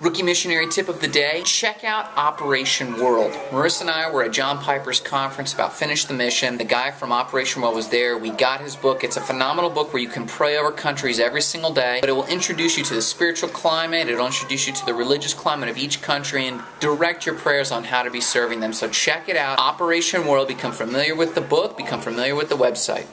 Rookie missionary tip of the day check out Operation World. Marissa and I were at John Piper's conference about Finish the Mission. The guy from Operation World was there. We got his book. It's a phenomenal book where you can pray over countries every single day, but it will introduce you to the spiritual climate, it'll introduce you to the religious climate of each country, and direct your prayers on how to be serving them. So check it out. Operation World. Become familiar with the book, become familiar with the website.